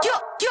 キュッキ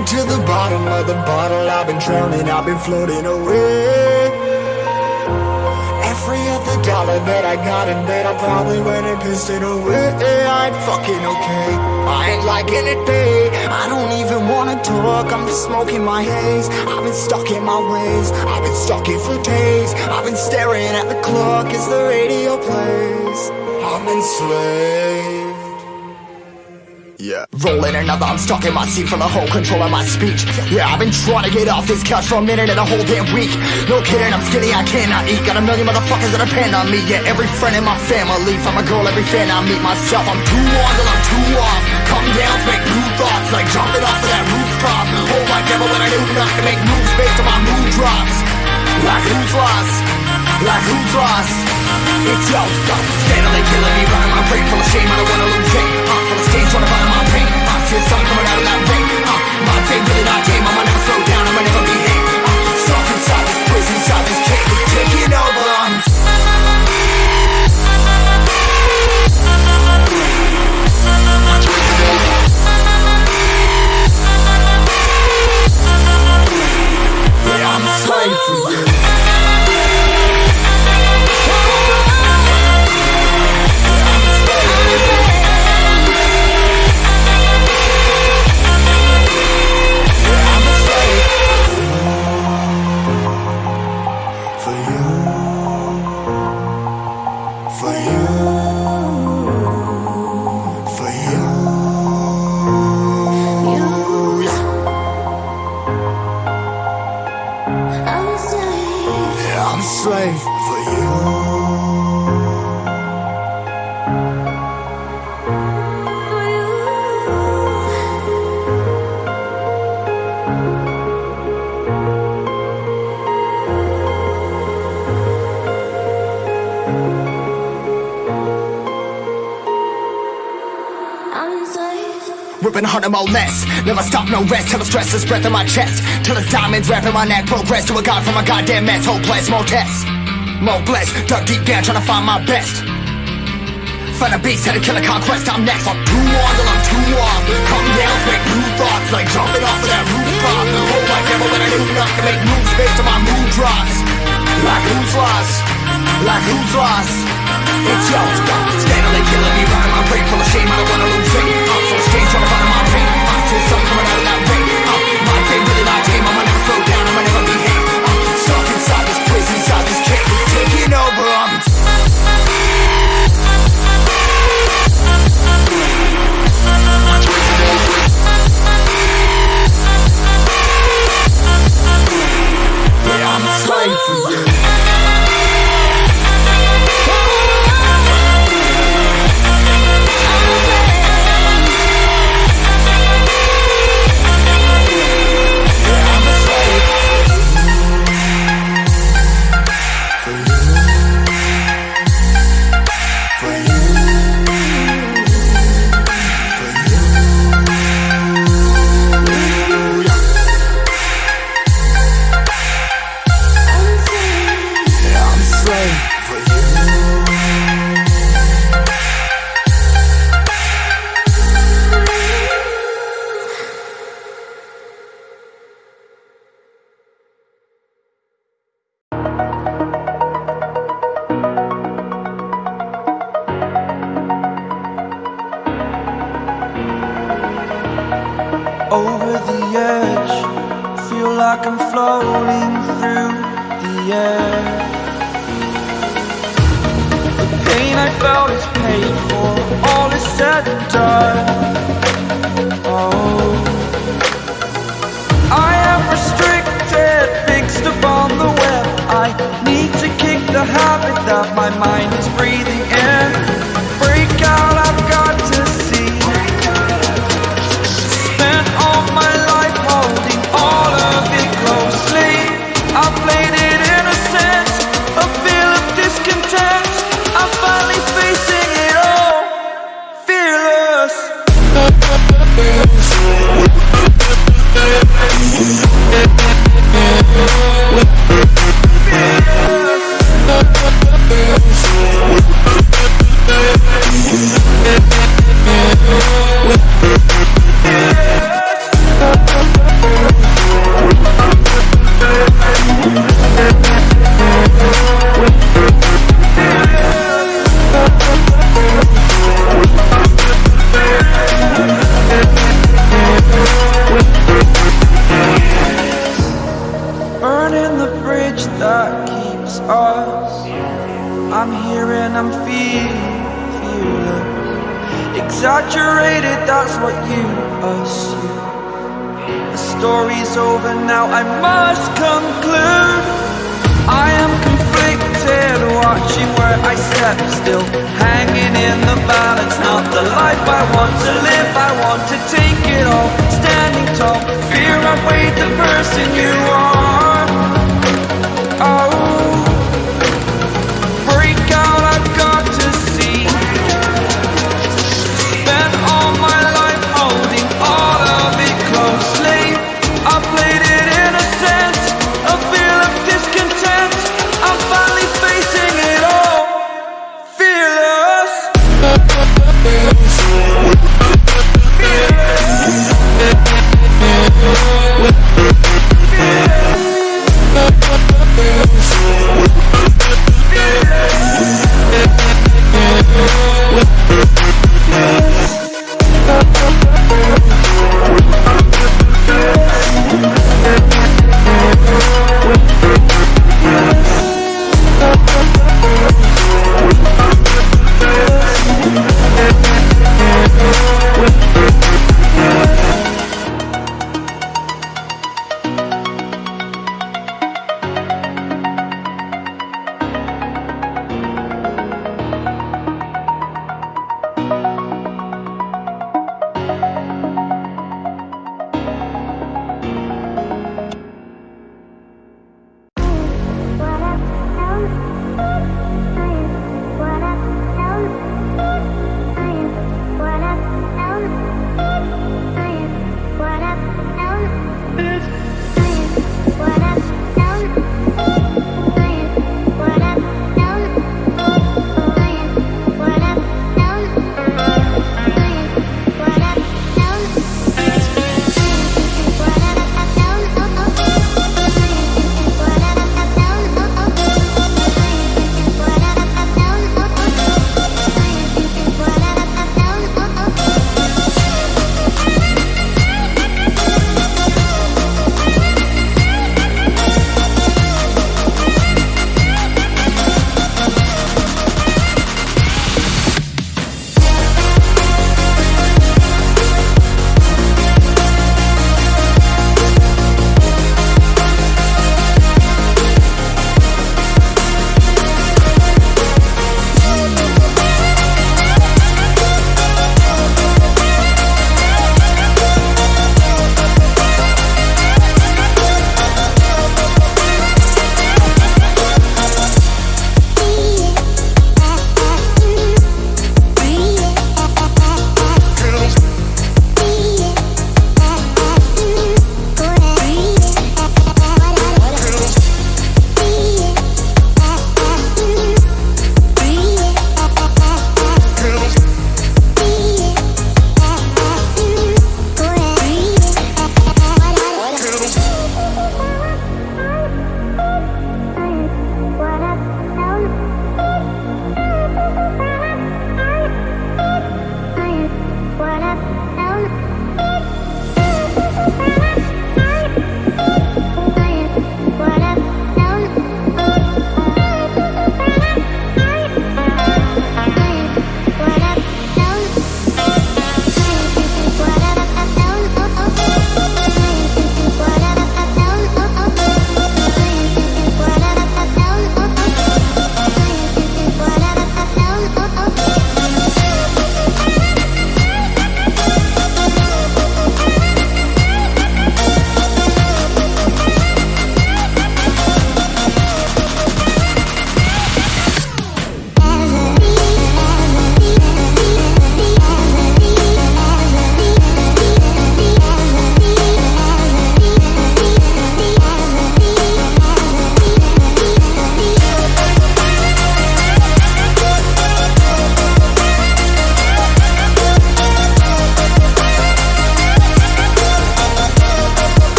To the bottom of the bottle. I've been drowning, I've been floating away. Every other dollar that I got in bed I probably went and pissed it away. I ain't fucking okay. I ain't liking it, babe. I don't even wanna talk. I'm just smoking my haze. I've been stuck in my ways. I've been stuck here for days. I've been staring at the clock. As the radio plays? I'm enslaved yeah. Rolling another, I'm stuck in my seat from the whole control of my speech. Yeah, I've been trying to get off this couch for a minute and a whole damn week. No kidding, I'm skinny, I cannot eat. Got a million motherfuckers that depend on me. Yeah, every friend in my family. From a girl, every fan I meet myself. I'm too on till I'm too off. Come down make new thoughts, like jumping off of that rooftop. Oh my devil, when I knew not to make moves based on my mood drops. Like who's lost? Like who's lost? It's yo, steadily killing me, running my brain full of shame. I don't wanna lose it. Uh, full of stage, trying to find my pain. I see the sun coming out of that rain. Uh, my day really not tame. I'ma never slow down. I'ma never behave. Uh, stuck inside this prison, inside this cage, taking over. I'm more less. Never stop, no rest. Till the stress is breath in my chest. Till it's diamonds wrapping my neck. Progress to a god from a goddamn mess. Hopeless, more tests. More blessed. Dug deep down, trying to find my best. Find a beast, had a conquest. I'm next. I'm too on till I'm too off. Come down, make new thoughts. Like jumping off of that rooftop. Oh my devil, when I knew not to make moves based on my mood drops. Like who's lost? Like who's lost? It's yours. yo, steadily killing me, my brain full of shame. I don't wanna lose it. Trying to find my pain. I see sun coming out of that rain. Uh, my day really not tame. I'ma never slow down. Like I'm floating through the air. The pain I felt is paid for, all is said and done. Oh, I am restricted, fixed upon the web. I need to kick the habit that my mind is breathing in. Fear I weighed the person you are.